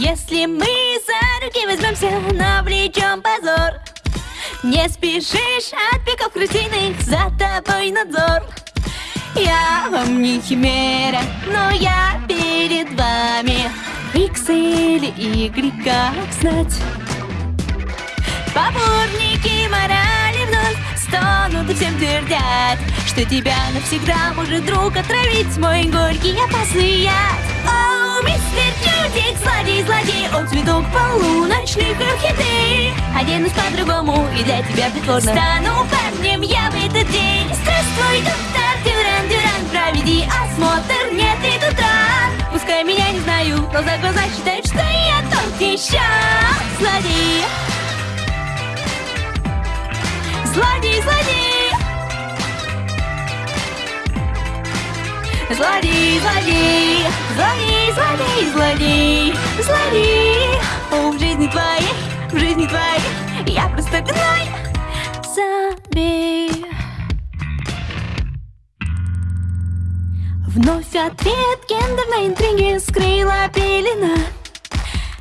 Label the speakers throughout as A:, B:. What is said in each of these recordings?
A: Если мы за руки возьмемся, навлечем позор. Не спешишь от пиков крысиных, за тобой надзор. Я вам не химера, но я перед вами. Икс или Y, как знать. Поборники морали вновь стонут и всем твердят Что тебя навсегда может друг отравить мой горький опасный яд цветок полуночных орхидей. Оденусь по-другому и для тебя притворно. Стану парнем я в этот день. Здравствуй, доктор Дюран, Дюран, проведи осмотр, нет и тут ран Пускай меня не знаю, но за глаза считают, что я тот еще. Злодей. Злодей, злодей. Злодей, злодей. Злодей, злодей, злодей. Злодей жизни твоей, в жизни твоей. Я просто гной Забей. Вновь ответ гендерной интриги скрыла пелена.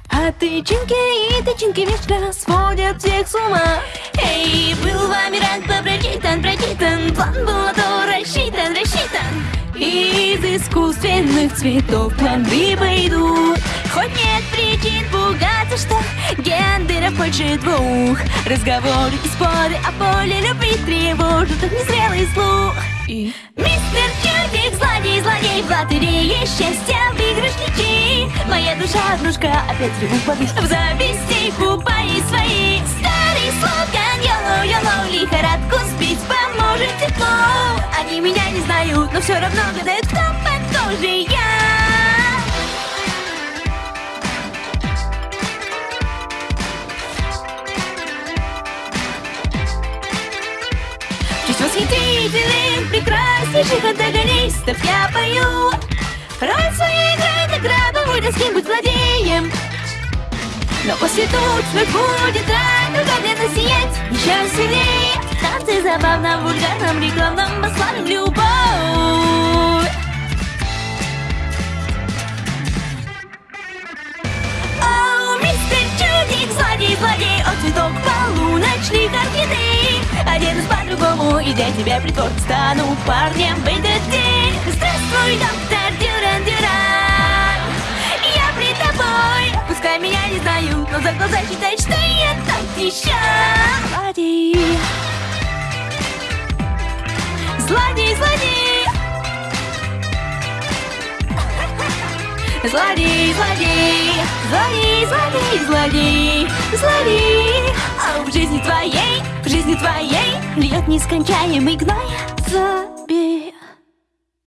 A: А тычинки и тычинки вечно сводят всех с ума. Эй, был вами ранг прочитан, прочитан. План был на то рассчитан, рассчитан. Из искусственных цветов плоды пойдут Хоть нет причин что гендеров больше двух. Разговоры и споры о поле любви тревожат их незрелый слух. И... Мистер Чудик, злодей, злодей В лотерее счастья выигрыш лечи Моя душа, дружка, опять реву подушку В зависти купай свои. Старый слоган Йоло, йоло Лихорадку сбить поможет тепло. Они меня не знают, но все равно гадают Кто похожий я Чуть восхитительных, прекраснейших антагонистов я пою. Роль свою играет награду, вы с кем-нибудь злодеем Но после тучных будет рай, мгновенно сиять еще сильнее Танцы забавно, вульгарном, рекламном, для тебя притвор Стану парнем. В этот день. Здравствуй, доктор Дюран, Дюран. Я при тобой. Пускай меня не знают, но за глаза считают, что я тот еще Злодей. Злодей, злодей. Злодей, злодей, злодей, злодей, злодей, злодей. А в жизни твоей, жизни твоей Льет нескончаемый гной. Забей